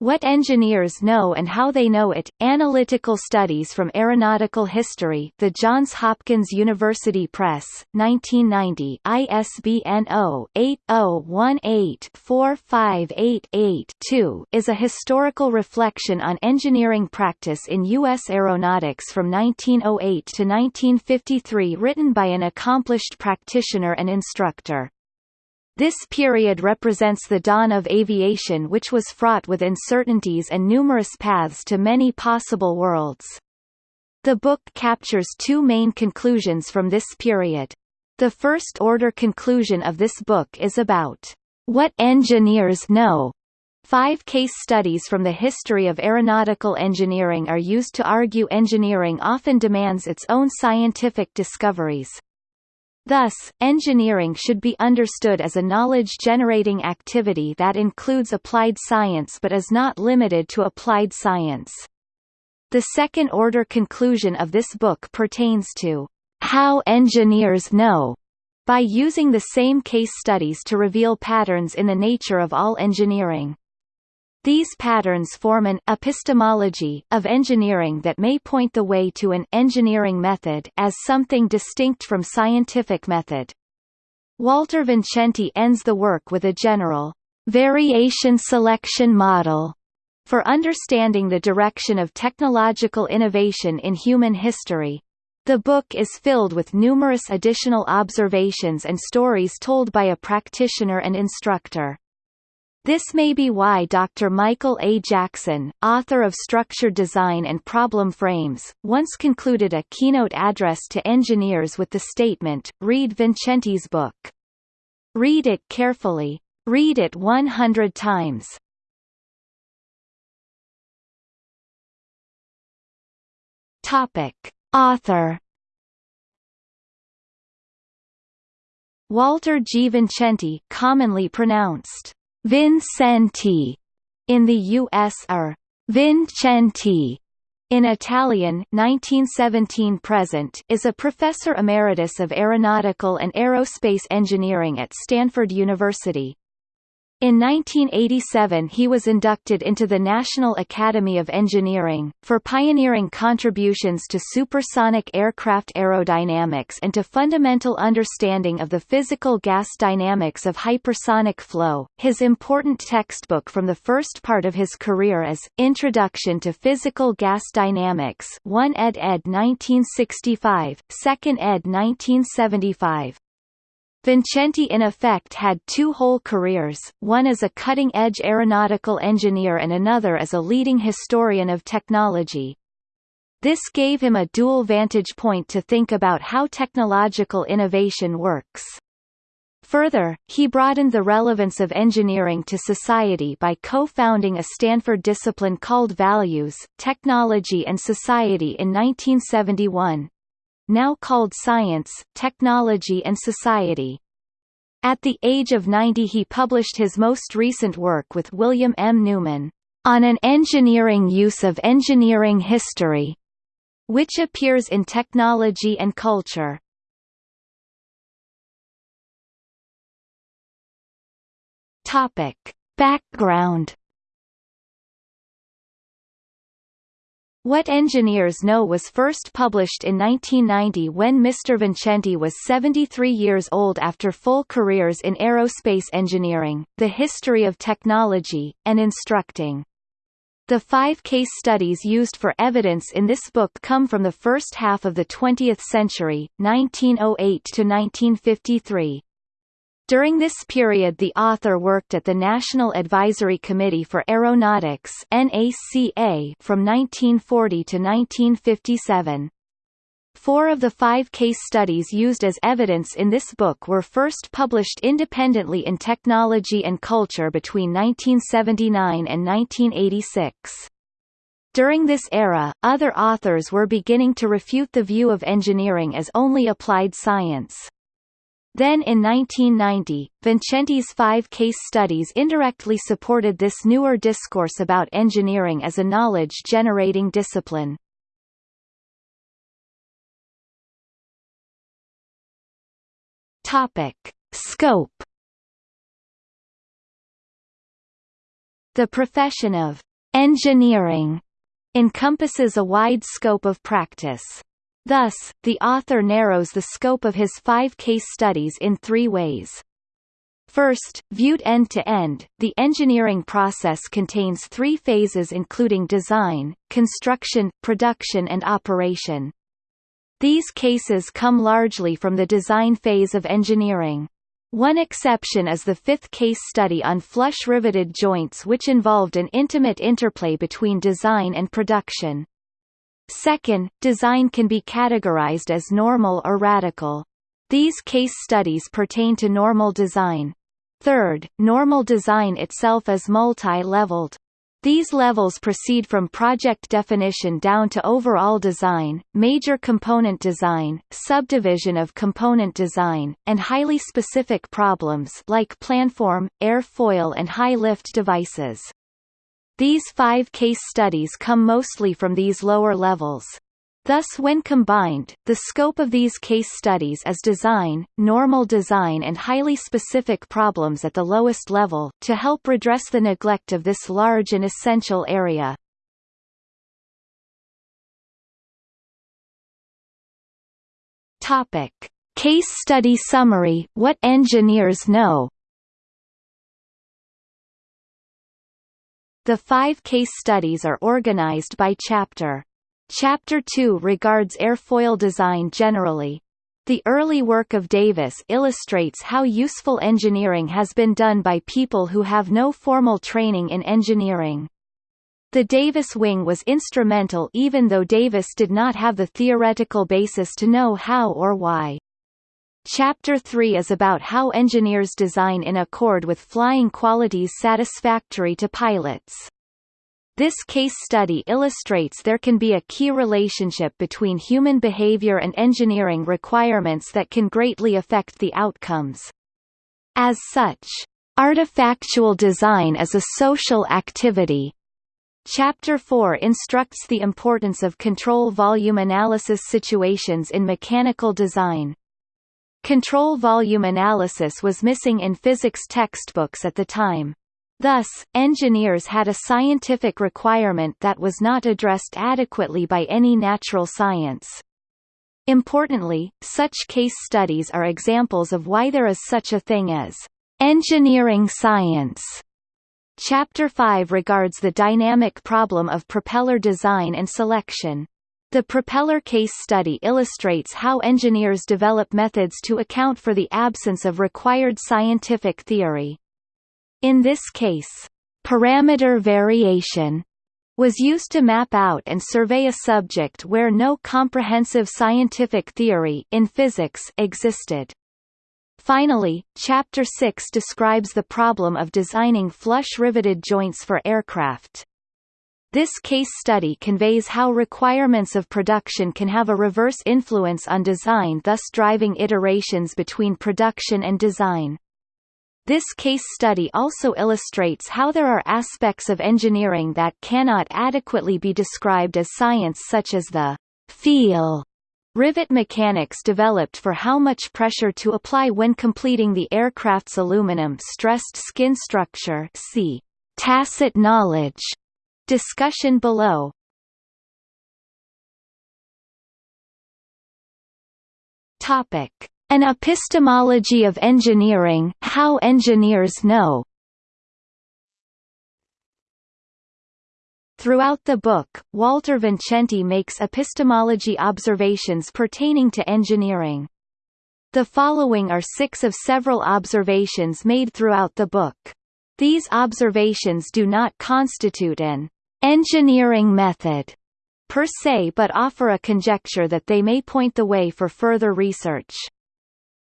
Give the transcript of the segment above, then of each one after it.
What Engineers Know and How They Know It, Analytical Studies from Aeronautical History The Johns Hopkins University Press, 1990 ISBN 0-8018-45888-2 is a historical reflection on engineering practice in U.S. aeronautics from 1908 to 1953 written by an accomplished practitioner and instructor. This period represents the dawn of aviation which was fraught with uncertainties and numerous paths to many possible worlds. The book captures two main conclusions from this period. The first-order conclusion of this book is about what engineers know. Five case studies from the history of aeronautical engineering are used to argue engineering often demands its own scientific discoveries, Thus, engineering should be understood as a knowledge-generating activity that includes applied science but is not limited to applied science. The second-order conclusion of this book pertains to how engineers know by using the same case studies to reveal patterns in the nature of all engineering. These patterns form an epistemology of engineering that may point the way to an engineering method as something distinct from scientific method. Walter Vincenti ends the work with a general variation selection model for understanding the direction of technological innovation in human history. The book is filled with numerous additional observations and stories told by a practitioner and instructor. This may be why Dr. Michael A. Jackson, author of Structure Design and Problem Frames, once concluded a keynote address to engineers with the statement, read Vincenti's book. Read it carefully. Read it 100 times. Topic. Author Walter G. Vincenti commonly pronounced Vincenti in the US or Vincenti in Italian 1917 present is a professor emeritus of aeronautical and aerospace engineering at Stanford University. In 1987 he was inducted into the National Academy of Engineering, for pioneering contributions to supersonic aircraft aerodynamics and to fundamental understanding of the physical gas dynamics of hypersonic flow. His important textbook from the first part of his career is, Introduction to Physical Gas Dynamics 1 ed. ed. 1965, 2nd ed. 1975. Vincenti in effect had two whole careers, one as a cutting-edge aeronautical engineer and another as a leading historian of technology. This gave him a dual vantage point to think about how technological innovation works. Further, he broadened the relevance of engineering to society by co-founding a Stanford discipline called Values, Technology and Society in 1971, now called Science, Technology and Society. At the age of 90 he published his most recent work with William M. Newman, On an Engineering Use of Engineering History, which appears in Technology and Culture. Topic. Background What Engineers Know was first published in 1990 when Mr. Vincenti was 73 years old after full careers in aerospace engineering, the history of technology, and instructing. The five case studies used for evidence in this book come from the first half of the 20th century, 1908 to 1953. During this period the author worked at the National Advisory Committee for Aeronautics NACA from 1940 to 1957. Four of the five case studies used as evidence in this book were first published independently in Technology and Culture between 1979 and 1986. During this era, other authors were beginning to refute the view of engineering as only applied science. Then in 1990, Vincenti's five case studies indirectly supported this newer discourse about engineering as a knowledge-generating discipline. Topic. Scope The profession of engineering encompasses a wide scope of practice. Thus, the author narrows the scope of his five case studies in three ways. First, viewed end-to-end, -end, the engineering process contains three phases including design, construction, production and operation. These cases come largely from the design phase of engineering. One exception is the fifth case study on flush riveted joints which involved an intimate interplay between design and production. Second, design can be categorized as normal or radical. These case studies pertain to normal design. Third, normal design itself is multi-leveled. These levels proceed from project definition down to overall design, major component design, subdivision of component design, and highly specific problems like planform, airfoil and high-lift devices. These five case studies come mostly from these lower levels. Thus when combined, the scope of these case studies is design, normal design and highly specific problems at the lowest level, to help redress the neglect of this large and essential area. Topic. Case study summary, what engineers know The five case studies are organized by chapter. Chapter 2 regards airfoil design generally. The early work of Davis illustrates how useful engineering has been done by people who have no formal training in engineering. The Davis wing was instrumental even though Davis did not have the theoretical basis to know how or why. Chapter 3 is about how engineers design in accord with flying qualities satisfactory to pilots. This case study illustrates there can be a key relationship between human behavior and engineering requirements that can greatly affect the outcomes. As such, artifactual design is a social activity. Chapter 4 instructs the importance of control volume analysis situations in mechanical design. Control volume analysis was missing in physics textbooks at the time. Thus, engineers had a scientific requirement that was not addressed adequately by any natural science. Importantly, such case studies are examples of why there is such a thing as engineering science. Chapter 5 regards the dynamic problem of propeller design and selection. The propeller case study illustrates how engineers develop methods to account for the absence of required scientific theory. In this case, parameter variation was used to map out and survey a subject where no comprehensive scientific theory in physics existed. Finally, Chapter 6 describes the problem of designing flush-riveted joints for aircraft. This case study conveys how requirements of production can have a reverse influence on design thus driving iterations between production and design. This case study also illustrates how there are aspects of engineering that cannot adequately be described as science such as the feel rivet mechanics developed for how much pressure to apply when completing the aircraft's aluminum stressed skin structure see tacit knowledge discussion below Topic an epistemology of engineering, how engineers know. Throughout the book, Walter Vincenti makes epistemology observations pertaining to engineering. The following are six of several observations made throughout the book. These observations do not constitute an engineering method per se but offer a conjecture that they may point the way for further research.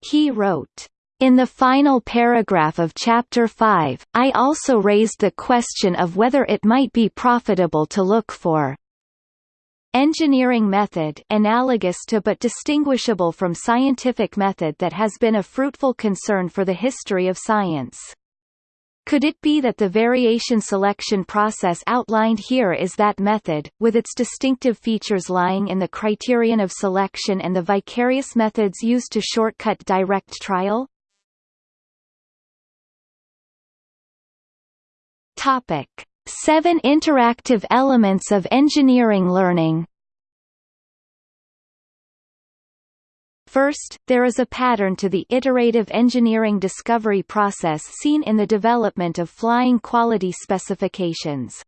He wrote, in the final paragraph of Chapter 5, I also raised the question of whether it might be profitable to look for engineering method analogous to but distinguishable from scientific method that has been a fruitful concern for the history of science. Could it be that the variation selection process outlined here is that method, with its distinctive features lying in the criterion of selection and the vicarious methods used to shortcut direct trial? Topic. Seven interactive elements of engineering learning First, there is a pattern to the iterative engineering discovery process seen in the development of flying quality specifications.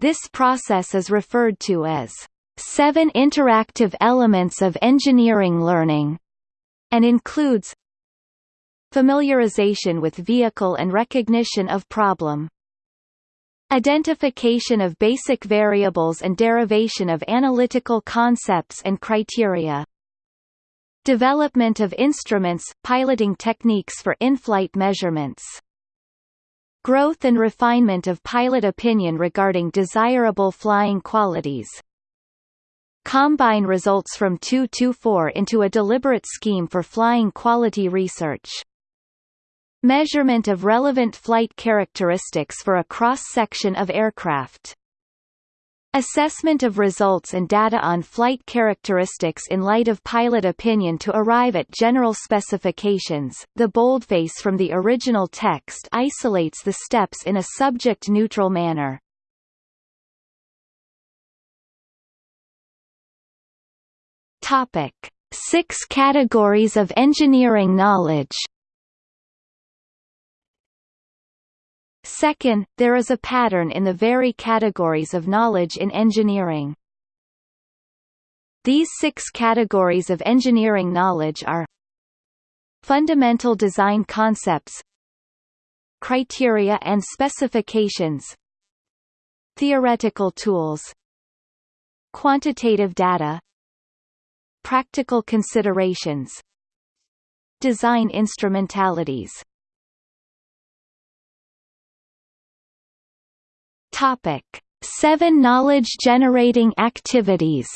This process is referred to as seven interactive elements of engineering learning, and includes familiarization with vehicle and recognition of problem, identification of basic variables and derivation of analytical concepts and criteria, Development of instruments, piloting techniques for in-flight measurements. Growth and refinement of pilot opinion regarding desirable flying qualities. Combine results from 2-4 into a deliberate scheme for flying quality research. Measurement of relevant flight characteristics for a cross-section of aircraft. Assessment of results and data on flight characteristics in light of pilot opinion to arrive at general specifications. The boldface from the original text isolates the steps in a subject-neutral manner. Topic: Six categories of engineering knowledge. Second, there is a pattern in the very categories of knowledge in engineering. These six categories of engineering knowledge are Fundamental design concepts Criteria and specifications Theoretical tools Quantitative data Practical considerations Design instrumentalities Topic: Seven knowledge-generating activities.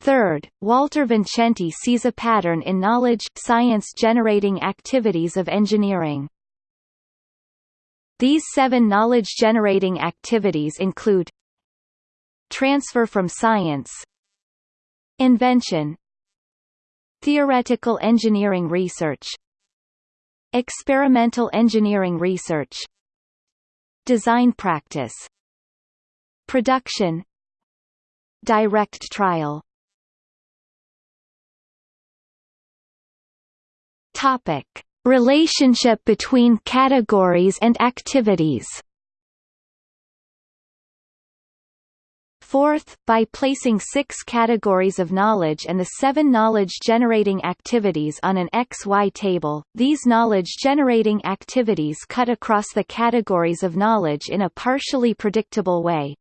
Third, Walter Vincenti sees a pattern in knowledge science-generating activities of engineering. These seven knowledge-generating activities include Transfer from science Invention Theoretical engineering research Experimental engineering research. Design practice. Production. Direct trial. Topic. Relationship between categories and activities Fourth, by placing six categories of knowledge and the seven knowledge-generating activities on an XY table, these knowledge-generating activities cut across the categories of knowledge in a partially predictable way.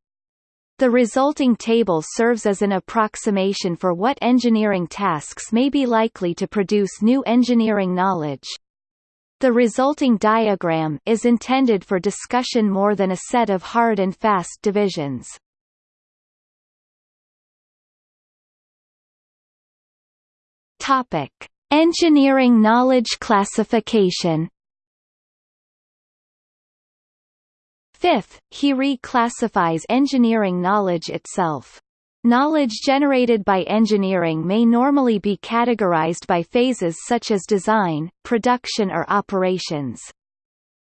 The resulting table serves as an approximation for what engineering tasks may be likely to produce new engineering knowledge. The resulting diagram is intended for discussion more than a set of hard and fast divisions. Topic: Engineering knowledge classification. Fifth, he reclassifies engineering knowledge itself. Knowledge generated by engineering may normally be categorized by phases such as design, production or operations.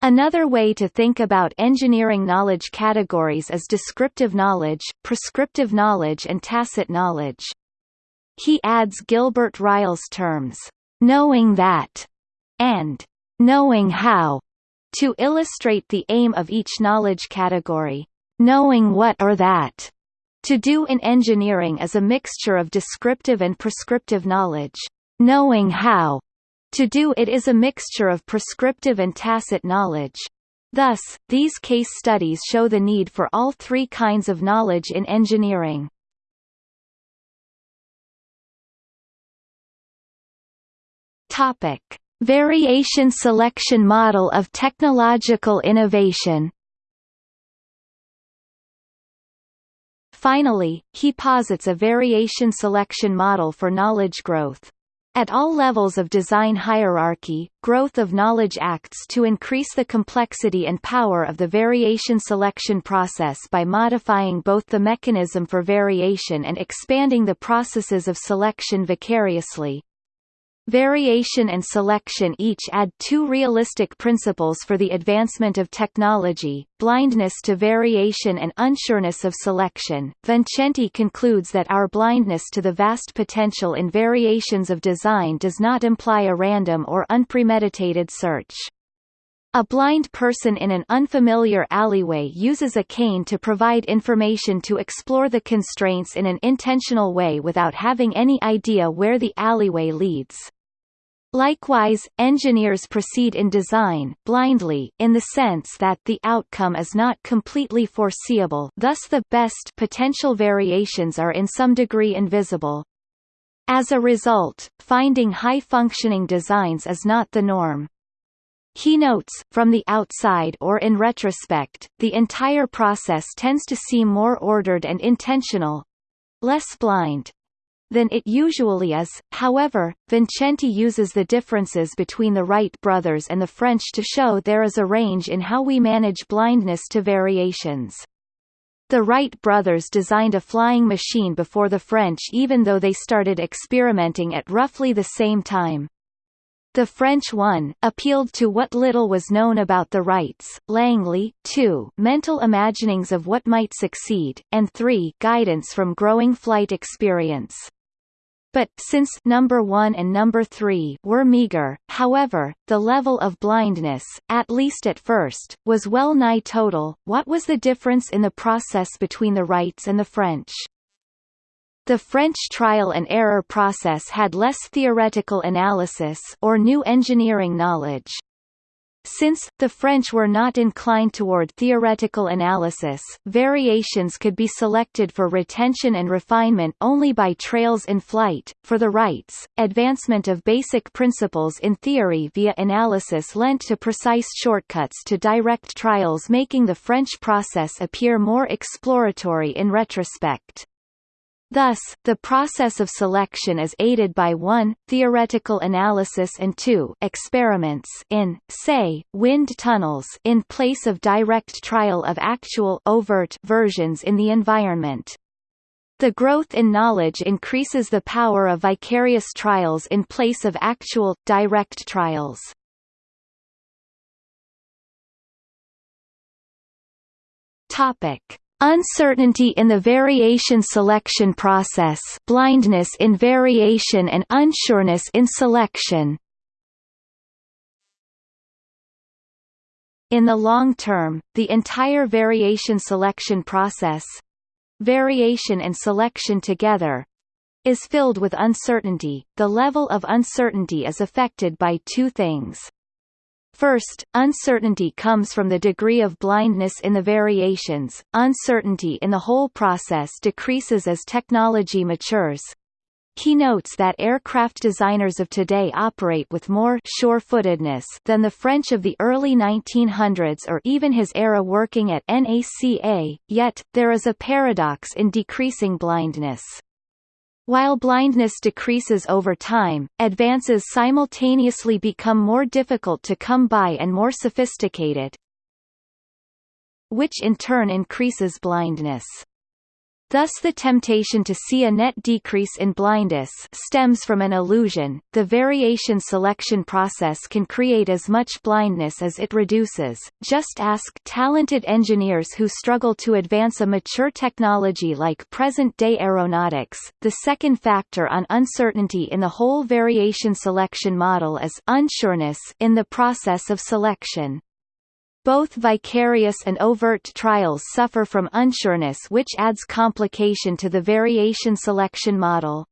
Another way to think about engineering knowledge categories is descriptive knowledge, prescriptive knowledge and tacit knowledge. He adds Gilbert Ryle's terms, knowing that, and knowing how, to illustrate the aim of each knowledge category. Knowing what or that to do in engineering is a mixture of descriptive and prescriptive knowledge. Knowing how to do it is a mixture of prescriptive and tacit knowledge. Thus, these case studies show the need for all three kinds of knowledge in engineering. Topic: Variation selection model of technological innovation. Finally, he posits a variation selection model for knowledge growth. At all levels of design hierarchy, growth of knowledge acts to increase the complexity and power of the variation selection process by modifying both the mechanism for variation and expanding the processes of selection vicariously. Variation and selection each add two realistic principles for the advancement of technology, blindness to variation and unsureness of selection. Vincenti concludes that our blindness to the vast potential in variations of design does not imply a random or unpremeditated search. A blind person in an unfamiliar alleyway uses a cane to provide information to explore the constraints in an intentional way without having any idea where the alleyway leads. Likewise, engineers proceed in design blindly, in the sense that the outcome is not completely foreseeable thus the best potential variations are in some degree invisible. As a result, finding high-functioning designs is not the norm. He notes, from the outside or in retrospect, the entire process tends to seem more ordered and intentional—less blind, than it usually is. However, Vincenti uses the differences between the Wright brothers and the French to show there is a range in how we manage blindness to variations. The Wright brothers designed a flying machine before the French even though they started experimenting at roughly the same time. The French one, appealed to what little was known about the Wrights, Langley, 2 mental imaginings of what might succeed, and 3 guidance from growing flight experience. But, since number 1 and number 3 were meager, however, the level of blindness, at least at first, was well nigh total. What was the difference in the process between the Wrights and the French? The French trial and error process had less theoretical analysis or new engineering knowledge. Since, the French were not inclined toward theoretical analysis, variations could be selected for retention and refinement only by trails in flight. For the Wrights, advancement of basic principles in theory via analysis lent to precise shortcuts to direct trials making the French process appear more exploratory in retrospect. Thus, the process of selection is aided by 1 theoretical analysis and 2 experiments in, say, wind tunnels in place of direct trial of actual overt versions in the environment. The growth in knowledge increases the power of vicarious trials in place of actual, direct trials. Topic. Uncertainty in the variation selection process blindness in variation and unsureness in selection In the long term, the entire variation selection process variation and selection together is filled with uncertainty. The level of uncertainty is affected by two things. First, uncertainty comes from the degree of blindness in the variations. Uncertainty in the whole process decreases as technology matures. He notes that aircraft designers of today operate with more sure-footedness than the French of the early 1900s or even his era working at NACA, yet, there is a paradox in decreasing blindness. While blindness decreases over time, advances simultaneously become more difficult to come by and more sophisticated, which in turn increases blindness. Thus the temptation to see a net decrease in blindness stems from an illusion. The variation selection process can create as much blindness as it reduces. Just ask talented engineers who struggle to advance a mature technology like present-day aeronautics. The second factor on uncertainty in the whole variation selection model is unsureness in the process of selection. Both vicarious and overt trials suffer from unsureness which adds complication to the variation selection model.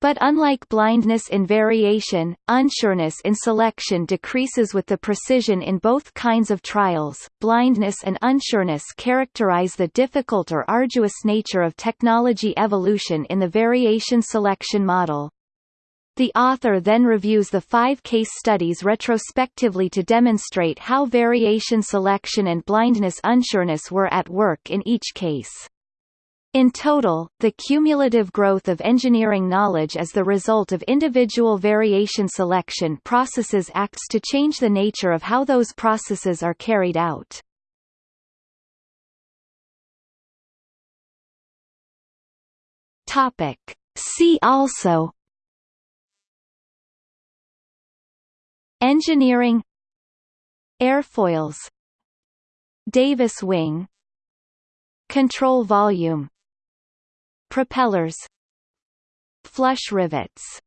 But unlike blindness in variation, unsureness in selection decreases with the precision in both kinds of trials. Blindness and unsureness characterize the difficult or arduous nature of technology evolution in the variation selection model. The author then reviews the five case studies retrospectively to demonstrate how variation selection and blindness unsureness were at work in each case. In total, the cumulative growth of engineering knowledge as the result of individual variation selection processes acts to change the nature of how those processes are carried out. See also Engineering. Airfoils. Davis wing. Control volume. Propellers. Flush rivets